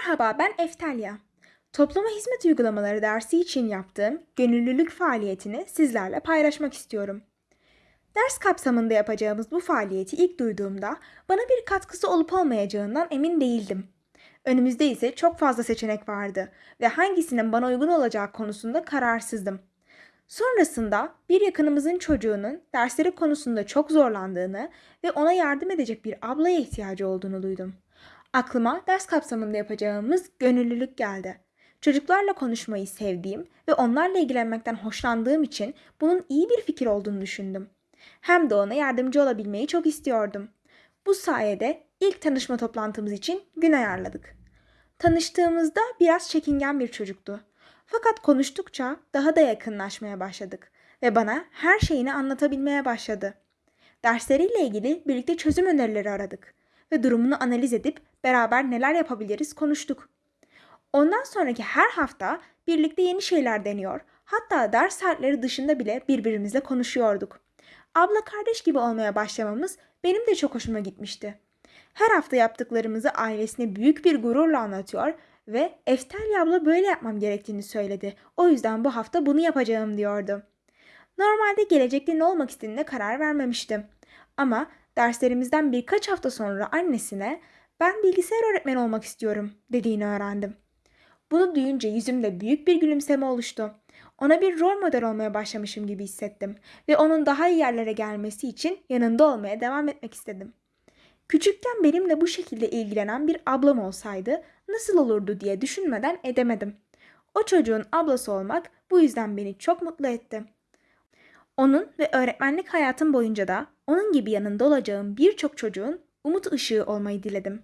Merhaba ben Eftelya. Topluma hizmet uygulamaları dersi için yaptığım gönüllülük faaliyetini sizlerle paylaşmak istiyorum. Ders kapsamında yapacağımız bu faaliyeti ilk duyduğumda bana bir katkısı olup olmayacağından emin değildim. Önümüzde ise çok fazla seçenek vardı ve hangisinin bana uygun olacağı konusunda kararsızdım. Sonrasında bir yakınımızın çocuğunun dersleri konusunda çok zorlandığını ve ona yardım edecek bir ablaya ihtiyacı olduğunu duydum. Aklıma ders kapsamında yapacağımız gönüllülük geldi. Çocuklarla konuşmayı sevdiğim ve onlarla ilgilenmekten hoşlandığım için bunun iyi bir fikir olduğunu düşündüm. Hem de ona yardımcı olabilmeyi çok istiyordum. Bu sayede ilk tanışma toplantımız için gün ayarladık. Tanıştığımızda biraz çekingen bir çocuktu. Fakat konuştukça daha da yakınlaşmaya başladık ve bana her şeyini anlatabilmeye başladı. Dersleriyle ilgili birlikte çözüm önerileri aradık ve durumunu analiz edip beraber neler yapabiliriz konuştuk. Ondan sonraki her hafta birlikte yeni şeyler deniyor, hatta ders saatleri dışında bile birbirimizle konuşuyorduk. Abla kardeş gibi olmaya başlamamız benim de çok hoşuma gitmişti. Her hafta yaptıklarımızı ailesine büyük bir gururla anlatıyor ve Eftelya abla böyle yapmam gerektiğini söyledi. O yüzden bu hafta bunu yapacağım diyordu. Normalde gelecekte ne olmak istediğine karar vermemiştim. Ama derslerimizden birkaç hafta sonra annesine ben bilgisayar öğretmeni olmak istiyorum dediğini öğrendim. Bunu duyunca yüzümde büyük bir gülümseme oluştu. Ona bir rol model olmaya başlamışım gibi hissettim ve onun daha iyi yerlere gelmesi için yanında olmaya devam etmek istedim. Küçükken benimle bu şekilde ilgilenen bir ablam olsaydı nasıl olurdu diye düşünmeden edemedim. O çocuğun ablası olmak bu yüzden beni çok mutlu etti. Onun ve öğretmenlik hayatım boyunca da onun gibi yanında olacağım birçok çocuğun umut ışığı olmayı diledim.